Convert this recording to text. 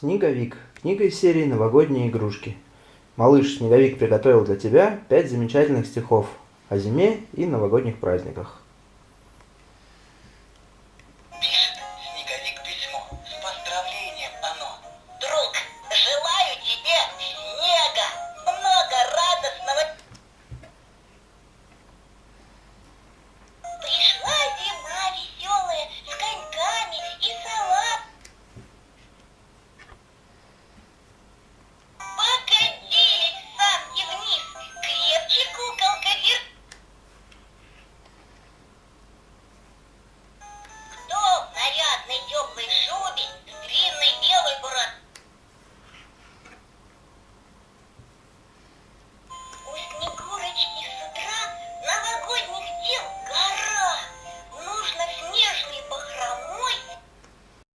Снеговик. Книга из серии «Новогодние игрушки». Малыш Снеговик приготовил для тебя пять замечательных стихов о зиме и новогодних праздниках.